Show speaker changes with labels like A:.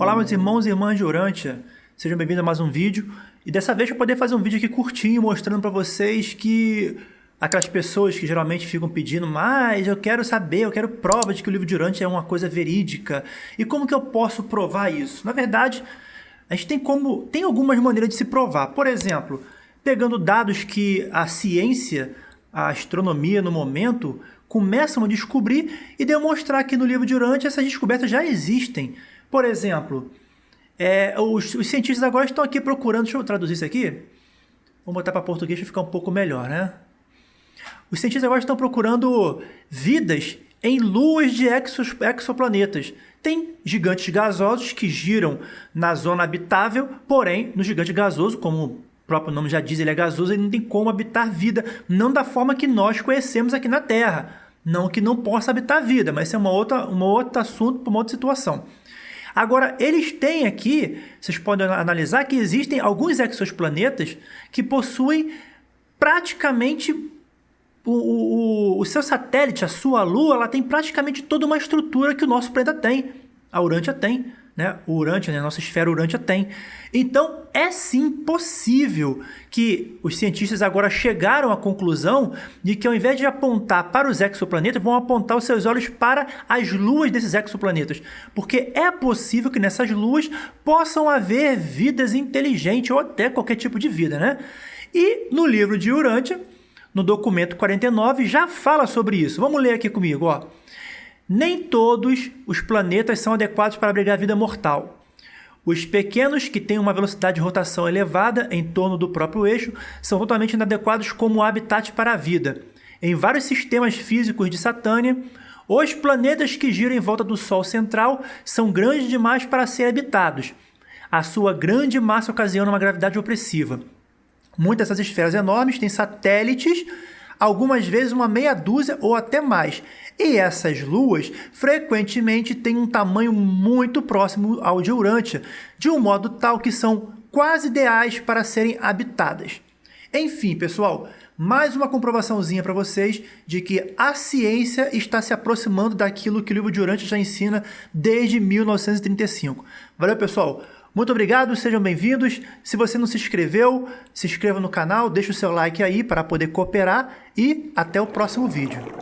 A: Olá meus irmãos e irmãs de Urântia, sejam bem-vindos a mais um vídeo. E dessa vez eu poder fazer um vídeo aqui curtinho mostrando para vocês que aquelas pessoas que geralmente ficam pedindo mas eu quero saber, eu quero prova de que o livro de Urântia é uma coisa verídica. E como que eu posso provar isso? Na verdade, a gente tem como tem algumas maneiras de se provar. Por exemplo, pegando dados que a ciência, a astronomia no momento começam a descobrir e demonstrar que no livro de Urântia essas descobertas já existem. Por exemplo, é, os, os, cientistas agora estão aqui procurando. Deixa eu traduzir isso aqui. Vamos botar para português para ficar um pouco melhor, né? Os cientistas agora estão procurando vidas em luas de exos, exoplanetas. Tem gigantes gasosos que giram na zona habitável, porém, no gigante gasoso, como o próprio nome já diz, ele é gasoso, ele não tem como habitar vida, não da forma que nós conhecemos aqui na Terra. Não que não possa habitar vida, mas isso é uma outra, uma outro assunto uma outra situação. Agora, eles têm aqui, vocês podem analisar que existem alguns exoplanetas que possuem praticamente o, o, o, seu satélite, a sua Lua, ela tem praticamente toda uma estrutura que o nosso planeta tem. A Urântia tem né, Urântia, né, a nossa esfera Urântia tem. Então, é sim possível que os cientistas agora chegaram à conclusão de que ao invés de apontar para os exoplanetas, vão apontar os seus olhos para as luas desses exoplanetas. Porque é possível que nessas luas possam haver vidas inteligentes ou até qualquer tipo de vida, né? E no livro de Urântia, no documento 49, já fala sobre isso. Vamos ler aqui comigo, ó. Nem todos os planetas são adequados para abrigar vida mortal. Os pequenos, que têm uma velocidade de rotação elevada em torno do próprio eixo, são totalmente inadequados como habitat para a vida. Em vários sistemas físicos de Satânia, os planetas que giram em volta do Sol central são grandes demais para serem habitados. A sua grande massa ocasiona uma gravidade opressiva. Muitas dessas esferas enormes têm satélites algumas vezes uma meia dúzia ou até mais. E essas luas frequentemente têm um tamanho muito próximo ao de Urântia, de um modo tal que são quase ideais para serem habitadas. Enfim, pessoal, mais uma comprovaçãozinha para vocês de que a ciência está se aproximando daquilo que o livro de Urântia já ensina desde 1935. Valeu, pessoal! Muito obrigado, sejam bem-vindos. Se você não se inscreveu, se inscreva no canal, deixa o seu like aí para poder cooperar e até o próximo vídeo.